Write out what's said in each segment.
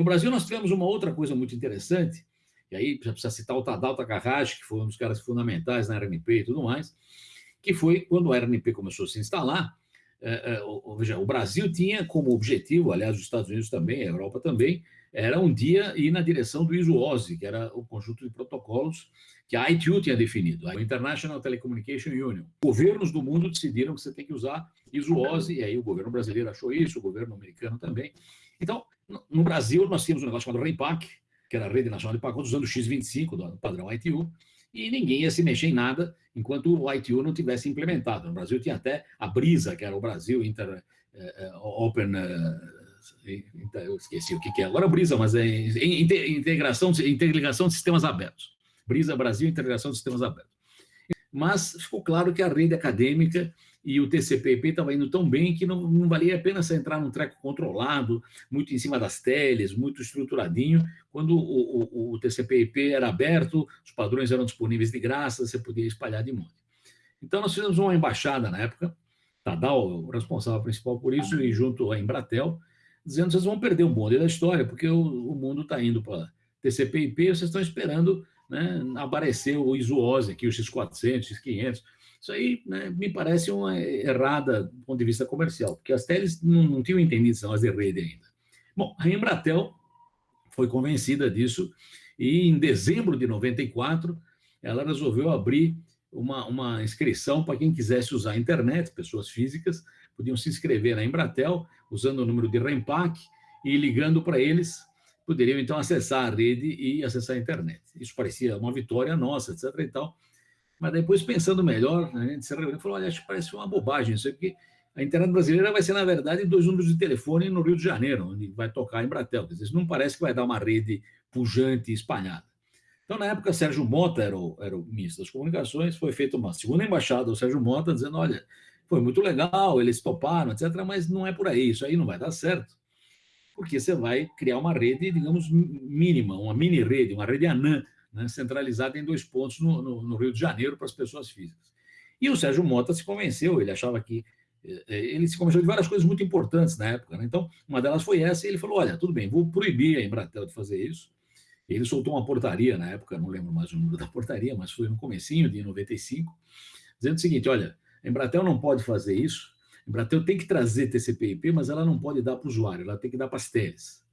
No Brasil, nós tivemos uma outra coisa muito interessante, e aí precisa citar o Tadal Takahashi, que foi um dos caras fundamentais na RNP e tudo mais, que foi quando a RNP começou a se instalar, é, é, o Brasil tinha como objetivo, aliás, os Estados Unidos também, a Europa também, era um dia ir na direção do ISO-OSI, que era o conjunto de protocolos que a ITU tinha definido, a International Telecommunication Union. Governos do mundo decidiram que você tem que usar ISO-OSI, e aí o governo brasileiro achou isso, o governo americano também. Então, no Brasil, nós tínhamos um negócio chamado RENPAC, que era a Rede Nacional de Pacotes, usando o X25, do padrão ITU, e ninguém ia se mexer em nada enquanto o ITU não tivesse implementado. No Brasil tinha até a BRISA, que era o Brasil Inter, uh, Open... Uh, eu esqueci o que é agora BRISA, mas é integração, interligação de sistemas abertos. BRISA Brasil, integração de sistemas abertos. Mas ficou claro que a rede acadêmica e o TCP/IP estava indo tão bem que não, não valia a pena você entrar num treco controlado, muito em cima das teles, muito estruturadinho, quando o, o, o TCP/IP era aberto, os padrões eram disponíveis de graça, você podia espalhar de monte. Então, nós fizemos uma embaixada na época, Tadal, o responsável principal por isso, e junto à Embratel, dizendo vocês vão perder o bonde da história, porque o, o mundo está indo para TCP/IP, vocês estão esperando né, aparecer o ISO-OSI aqui, o X400, X500, isso aí né, me parece uma errada do ponto de vista comercial, porque as teles não, não tinham entendido são as de rede ainda. Bom, a Embratel foi convencida disso e em dezembro de 94 ela resolveu abrir uma, uma inscrição para quem quisesse usar a internet, pessoas físicas, podiam se inscrever na Embratel usando o número de REMPAC e ligando para eles, poderiam então acessar a rede e acessar a internet. Isso parecia uma vitória nossa, etc. e tal, mas depois, pensando melhor, a gente se reuniu e falou, olha, acho que parece uma bobagem isso porque a internet brasileira vai ser, na verdade, dois números de telefone no Rio de Janeiro, onde vai tocar em Bratel. Quer dizer, isso não parece que vai dar uma rede pujante e espalhada. Então, na época, Sérgio Mota era o, era o ministro das comunicações, foi feita uma segunda embaixada ao Sérgio Mota, dizendo, olha, foi muito legal, eles toparam, etc., mas não é por aí, isso aí não vai dar certo, porque você vai criar uma rede, digamos, mínima, uma mini-rede, uma rede anã, né, centralizada em dois pontos no, no, no, Rio de Janeiro para as pessoas físicas. E o Sérgio Mota se convenceu, ele achava que... Eh, eh, ele se convenceu de várias coisas muito importantes na época. Né? Então, uma delas foi essa, e ele falou, olha, tudo bem, vou proibir a Embratel de fazer isso. Ele soltou uma portaria na época, não lembro mais o número da portaria, mas foi no comecinho de 95, dizendo o seguinte, olha, a Embratel não pode fazer isso, a Embratel tem que trazer TCP/IP, mas ela não pode dar para o usuário, ela tem que dar para as teles.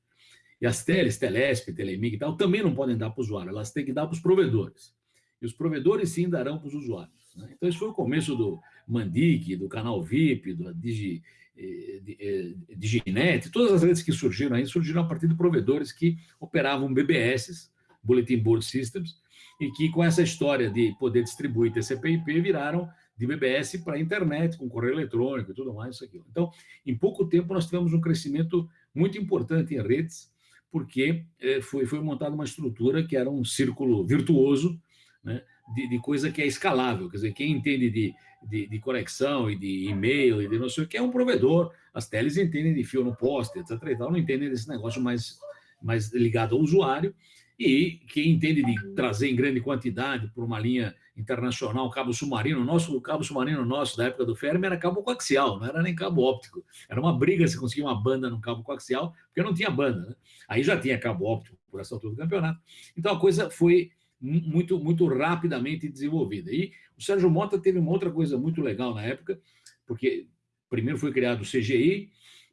E as teles, Telesp, Telemig e tal, também não podem dar para o usuário, elas têm que dar para os provedores. E os provedores, sim, darão para os usuários. Né? Então, esse foi o começo do Mandic, do Canal VIP, do Digi, eh, eh, Diginet, todas as redes que surgiram aí, surgiram a partir de provedores que operavam BBS, Bulletin Board Systems, e que com essa história de poder distribuir TCP/IP viraram de BBS para internet, com correio eletrônico e tudo mais, isso aqui. Então, em pouco tempo, nós tivemos um crescimento muito importante em redes, porque é, foi, foi montada uma estrutura que era um círculo virtuoso, né, de, de, coisa que é escalável, quer dizer, quem entende de, de, de conexão e de e-mail e de não sei o que é um provedor, as teles entendem de fio no poste, etc. E tal, não entendem desse negócio mais, mais ligado ao usuário, e quem entende de trazer em grande quantidade por uma linha internacional, cabo submarino, nosso o cabo submarino nosso da época do Fermi era cabo coaxial, não era nem cabo óptico. Era uma briga se conseguir uma banda no cabo coaxial, porque não tinha banda. Né? Aí já tinha cabo óptico por essa altura do campeonato. Então a coisa foi muito, muito rapidamente desenvolvida. E o Sérgio Mota teve uma outra coisa muito legal na época, porque primeiro foi criado o CGI,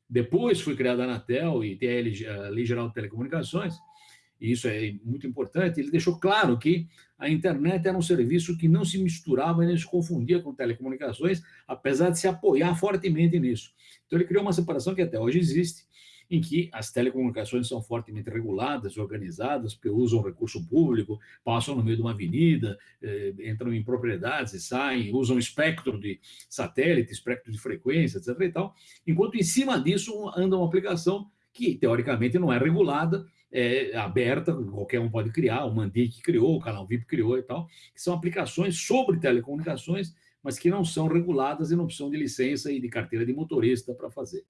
depois foi criada a Anatel e a Lei Geral de Telecomunicações, e isso é muito importante, ele deixou claro que a internet era um serviço que não se misturava e nem se confundia com telecomunicações, apesar de se apoiar fortemente nisso. Então ele criou uma separação que até hoje existe, em que as telecomunicações são fortemente reguladas, organizadas, usam recurso público, passam no meio de uma avenida, eh, entram em propriedades e saem, usam espectro de satélite, espectro de frequência, etc. E tal, enquanto em cima disso anda uma aplicação que, teoricamente, não é regulada, é aberta, qualquer um pode criar, o Mandic criou, o Canal VIP criou e tal, que são aplicações sobre telecomunicações, mas que não são reguladas e não precisam de licença e de carteira de motorista para fazer.